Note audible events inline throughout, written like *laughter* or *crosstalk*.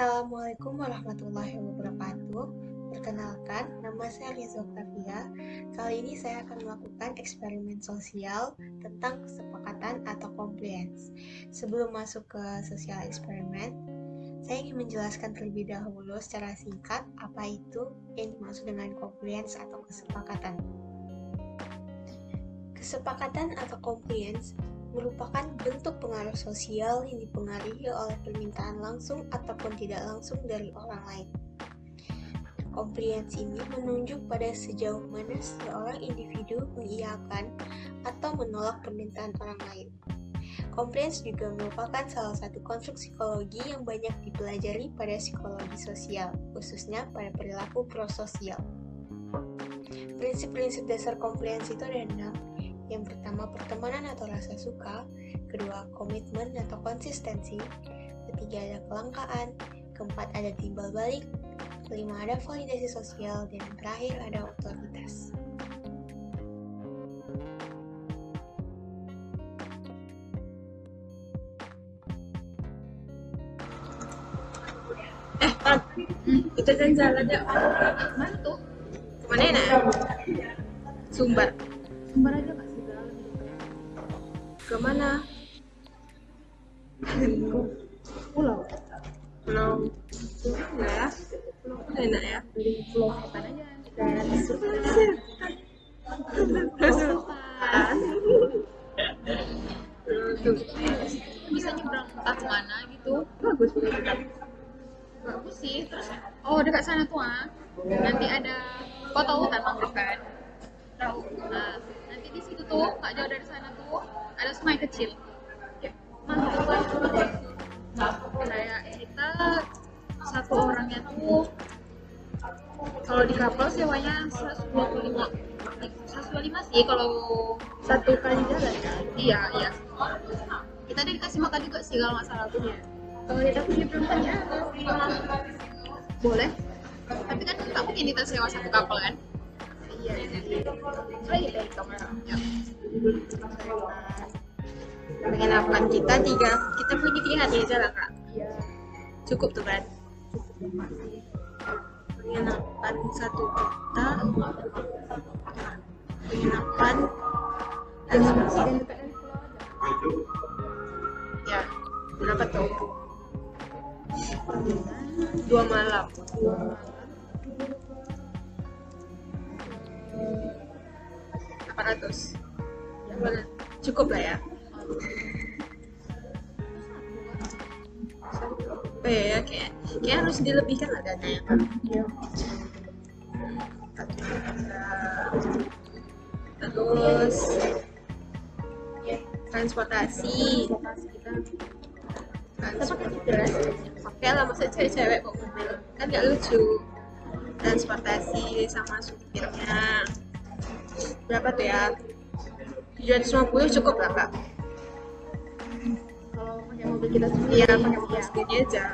Assalamualaikum warahmatullahi wabarakatuh. Perkenalkan, nama saya Rizal Octavia. Kali ini saya akan melakukan eksperimen sosial tentang kesepakatan atau compliance. Sebelum masuk ke sosial eksperimen, saya ingin menjelaskan terlebih dahulu secara singkat apa itu yang dimaksud dengan compliance atau kesepakatan. Kesepakatan atau compliance merupakan bentuk pengaruh sosial yang dipengaruhi oleh permintaan langsung ataupun tidak langsung dari orang lain. Compliance ini menunjuk pada sejauh mana seorang individu mengiyakan atau menolak permintaan orang lain. Compliance juga merupakan salah satu konstruk psikologi yang banyak dipelajari pada psikologi sosial, khususnya pada perilaku prososial. Prinsip-prinsip dasar compliance itu ada yang pertama, pertemanan atau rasa suka. Kedua, komitmen atau konsistensi. Ketiga, ada kelangkaan. Keempat, ada timbal balik. Kelima, ada validasi sosial. Dan yang terakhir, ada otoritas. Eh, Pan, kita kan jalan ya. Mana tuh? Mana ya? Sumbar. Sumber aja mana? pulau Pulau. Enggak ya? Enak ya? pulau setan aja dan bisa nyebrang entah ke mana gitu Bagus pulau kita. bagus sih terus oh dekat sana tuh ah nanti ada kau tahu hutan mangrove kan tahu nah nanti di situ tuh nggak jauh dari sana tuh ada sungai kecil ya mantap kayak kita satu orangnya tuh kalau di kapal sewanya 125 125 sih kalau Satu kali jalan kan? iya iya kita udah dikasih makan juga sih kalau nggak salah tuh Kalau kita punya perempuannya boleh tapi kan nggak mungkin kita sewa satu kapal kan Iya, iya. Lagi dari kamera. ya. Penginapan kita tiga, kita punya tiga hari aja lah kak. iya Cukup tuh kan? Penginapan satu juta. Penginapan dan Ya, berapa tuh? Dua malam. Delapan ratus. Cukup lah ya. Oh iya ya, kayak, kayak harus dilebihkan lah dananya kan. iya Terus transportasi. kita Transportasi. Oke lah, masa cewek-cewek kok mobil kan gak lucu. Transportasi sama supirnya. Berapa tuh ya? 750 cukup lah kak. Mobil kita sendiri Iya, pakai mobil sendiri aja.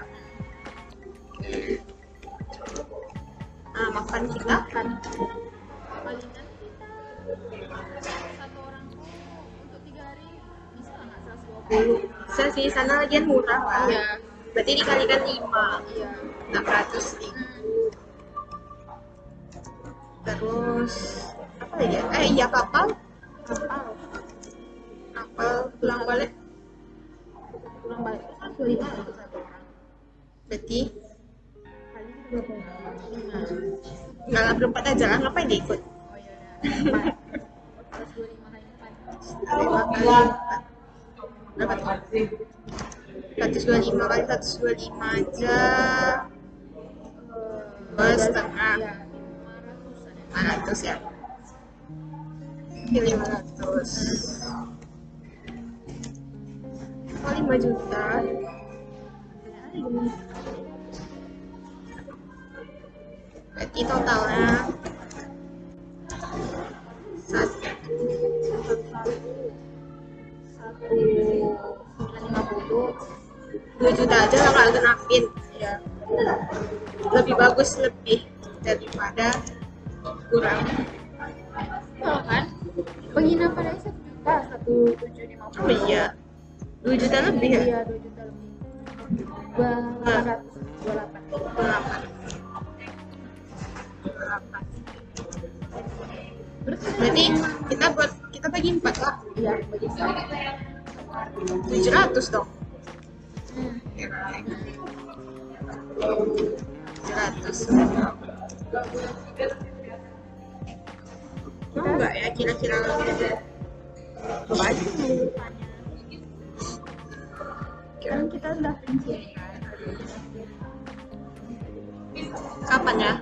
Nah, makan kita kan palingan kita satu orang tuh untuk tiga hari bisa nggak seratus dua puluh bisa sih sana lagian murah lah. Iya. Berarti dikalikan 5 iya 600 ribu. Terus apa lagi ya? Eh iya kapal, kapal kapal pulang balik. Pulang balik itu kan dua lima untuk satu orang Berarti kali itu berapa lima nggak lah berempat aja lah. Ngapain dia ikut? oh iya empat terus dua lima kali empat Lima kali empat. Berapa tuh? 125 kali 125 aja dua setengah lima ratusan ya 500 Oke, 500 oh 5 juta berarti totalnya satu satu lima puluh dua juta aja lah kalau genapin ya lebih bagus lebih daripada kurang Kalau kan penginapan aja satu juta satu tujuh lima oh puluh iya dua juta lebih ya? Iya juta lebih. Dua delapan. Ratus 28 berarti kita buat kita bagi empat lah. Iya bagi tujuh ratus dong. Hmm. tujuh ratus. Mau nggak ya kira-kira banyak kan kita udah kapan ya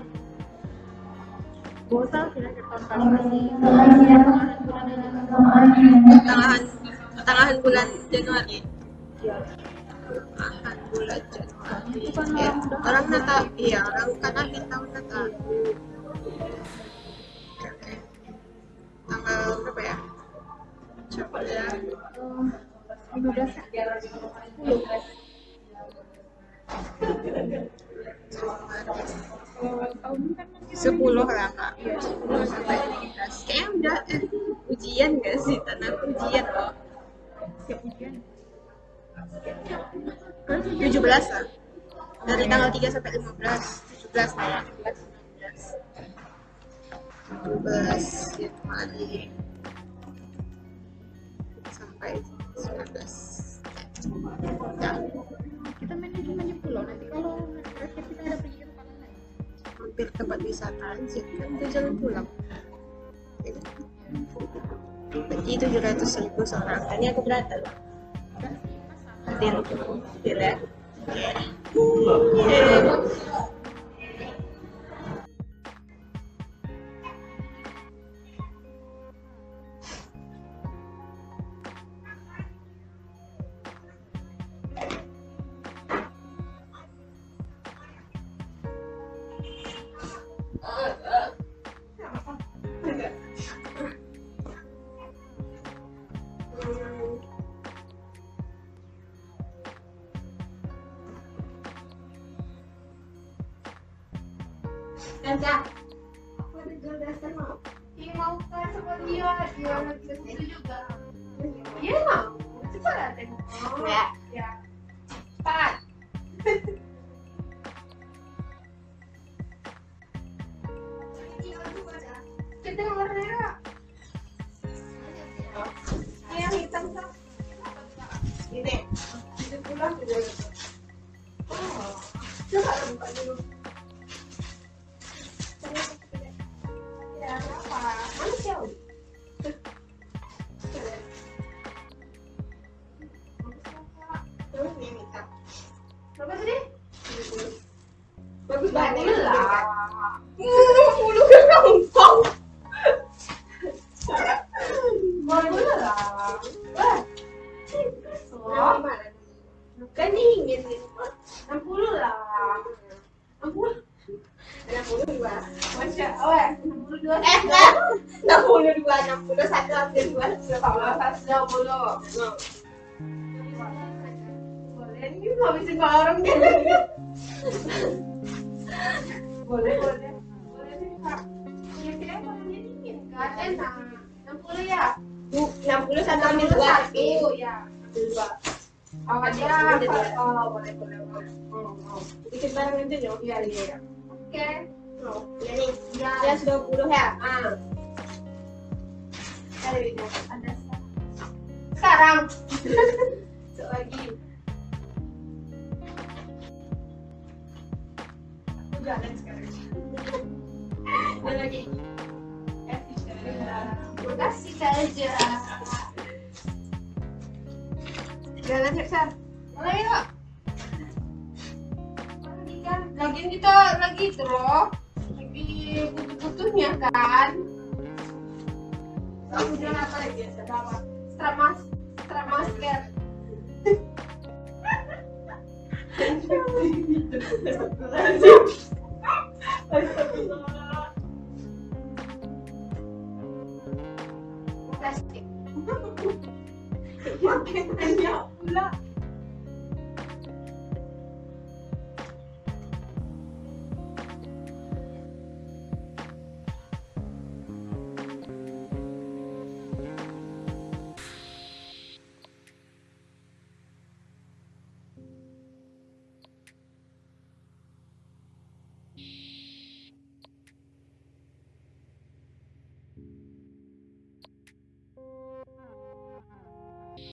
bosan kira-kira tahun pertengahan pertengahan bulan Januari. Pertengahan bulan Januari. Ya, orang. Natal iya orang kan akhir tahun Natal tanggal berapa ya? Coba ya sepuluh lah kak. Sepuluh sampai lima belas ujian gak sih? Tanah ujian siap ujian tujuh belas lah. Dari tanggal 3 sampai 15 17 lah ya 17 Januari sampai 19 ya. Kita manajemen pulau nanti kalau terakhir kita ada pergi ke tempat lain. hampir tempat wisata aja kan itu jalan pulang. Berarti 700 ribu seorang. Tadi aku berapa? Loh deal deal ya Tanda, aku ada jual dasar mau. Iya mau kan sama dia, dia lagi situ juga. Iya mau, coba lah tengok. Ya. Ya. Cepat. Kita yang Berapa tadi? Bagus banget lah. Puluh ke lah. Wah. Oh? Kan ingin gitu. 60 lah. 60. 62. Masya Allah, 62. Eh, enggak. 62, 61, hampir 2. Kalau 120. Boleh, ini ngabisin orang kan? Boleh, boleh. Boleh nih, Kak. Kira-kira dia dingin kan? Enak. 60 ya? 60 satu ambil 2 tapi. Satu, ya. Ambil dua. Awalnya, oh, boleh, boleh, boleh. Oh, oh. Dikit barang aja dong. Iya, iya, iya. Oke. Oh, ya nih. Ya, Dia 20 ya. Ah. Ada sekarang. *laughs* kan, kita lagi loh. Lagi butuh-butuhnya kan. Kemudian apa lagi? Ada apa? Stramas, stramasker. Plastik.